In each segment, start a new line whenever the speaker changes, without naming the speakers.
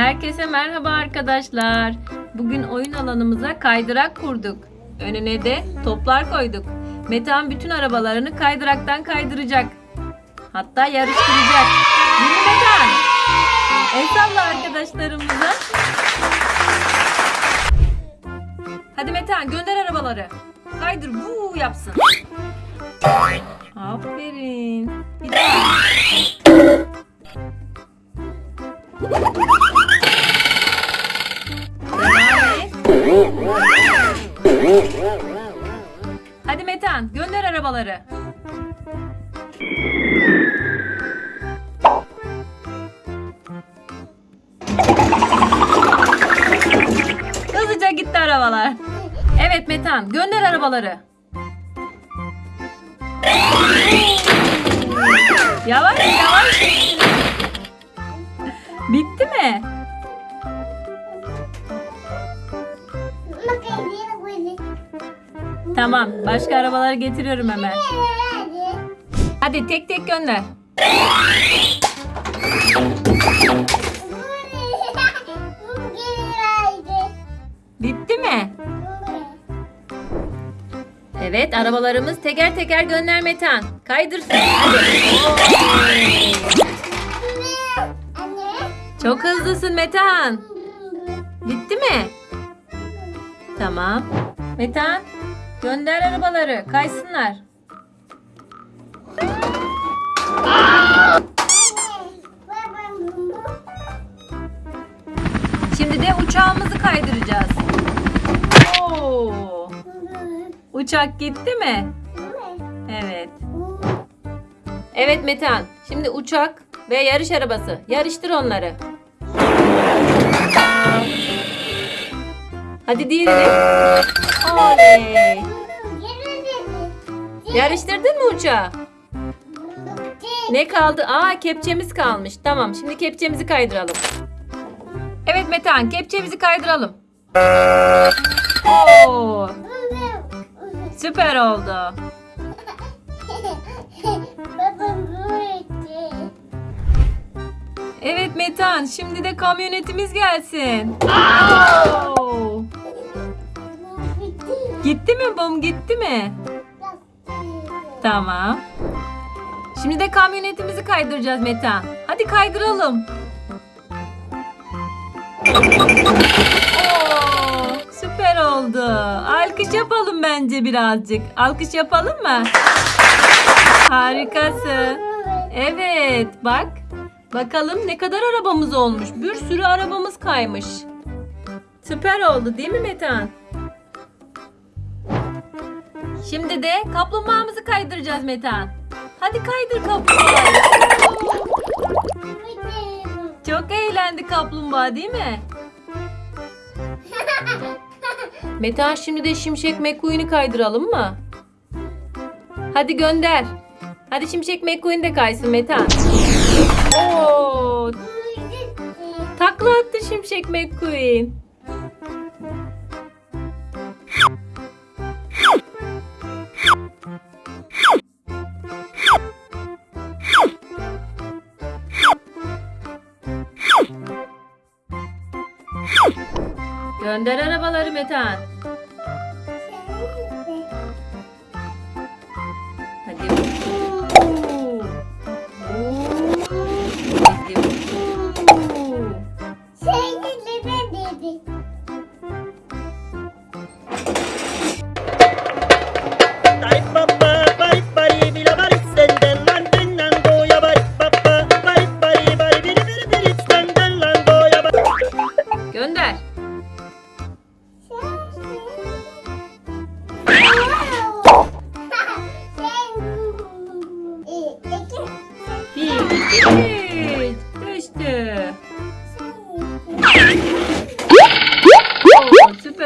Herkese merhaba arkadaşlar. Bugün oyun alanımıza kaydırak kurduk. Önüne de toplar koyduk. Metehan bütün arabalarını kaydıraktan kaydıracak. Hatta yarıştıracak. Değil Metehan? El salla arkadaşlarımıza. Hadi Metehan gönder arabaları. Kaydır bu yapsın. Aferin. Bir daha. Hadi Metehan gönder arabaları. Hızlıca gitti arabalar. Evet Metehan gönder arabaları. Yavaş yavaş. Bitti mi? Tamam. Başka arabaları getiriyorum hemen. Hadi tek tek gönder. Bitti mi? Evet arabalarımız teker teker gönder Metan. Kaydırsın. Çok hızlısın Metan. Bitti mi? Tamam. Metan gönder arabaları kaysınlar. Şimdi de uçağımızı kaydıracağız. Oo. Uçak gitti mi? Evet. Evet Metan. Şimdi uçak ve yarış arabası. Yarıştır onları. Hadi diğerini. Oley. Yarıştırdın mı uçağı? Ne kaldı? Aa kepçemiz kalmış. Tamam şimdi kepçemizi kaydıralım. Evet Metehan kepçemizi kaydıralım. Oo, süper oldu. Evet Metehan şimdi de kamyonetimiz gelsin. Oo. Gitti mi bum gitti mi? Tamam. Şimdi de kamyonetimizi kaydıracağız Metehan. Hadi kaydıralım. Oo, süper oldu. Alkış yapalım bence birazcık. Alkış yapalım mı? Harikasın. Evet bak. Bakalım ne kadar arabamız olmuş. Bir sürü arabamız kaymış. Süper oldu değil mi Metehan? Şimdi de kaplumbağamızı kaydıracağız Metehan. Hadi kaydır kaplumbağayı. Çok eğlendi kaplumbağa değil mi? Metehan şimdi de Şimşek McQueen'i kaydıralım mı? Hadi gönder. Hadi Şimşek McQueen de kaysın Metehan. Oo, takla attı Şimşek McQueen. Gönder arabaları Metehan.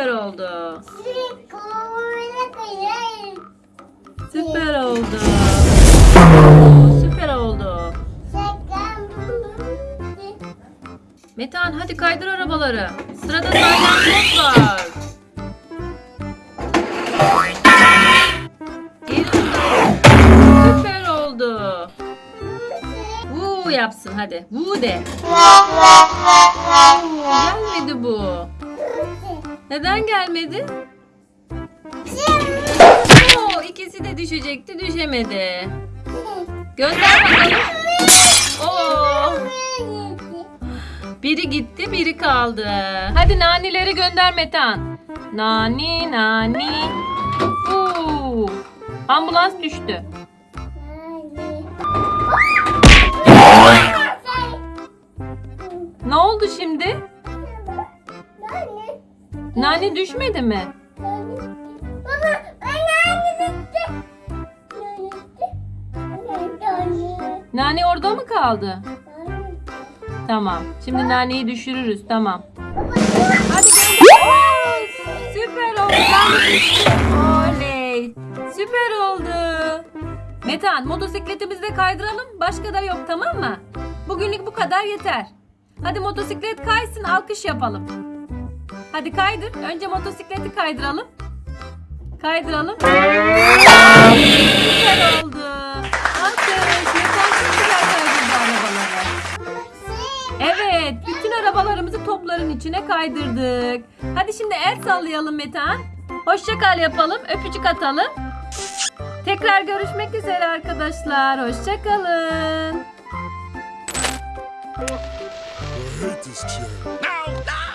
Süper oldu. Süper oldu. Süper oldu. Metehan hadi kaydır arabaları. Sırada salyangoz var. Süper oldu. Vuu yap. yapsın hadi. Vu de. Gelmedi bu. Neden gelmedi? Oo, ikisi de düşecekti düşemedi. Gönder bakalım. Oo, biri gitti biri kaldı. Hadi nanileri gönder Metan. Nani nani. Oo, ambulans düştü. Ne oldu şimdi? Nani düşmedi mi? Nani orada mı kaldı? Tamam. Şimdi naneyi düşürürüz. Tamam. Hadi. Oo, süper oldu. Nane düştü. Oley. Süper oldu. Metan motosikletimizi de kaydıralım. Başka da yok tamam mı? Bugünlük bu kadar yeter. Hadi motosiklet kaysın alkış yapalım. Hadi kaydır. Önce motosikleti kaydıralım. Kaydıralım. Süper oldu. Alkış. Çok güzel kaydırdı arabaları. Evet, bütün arabalarımızı topların içine kaydırdık. Hadi şimdi el sallayalım Metehan. Hoşça kal yapalım, öpücük atalım. Tekrar görüşmek üzere arkadaşlar. Hoşça kalın.
I hate this chair.
No, no!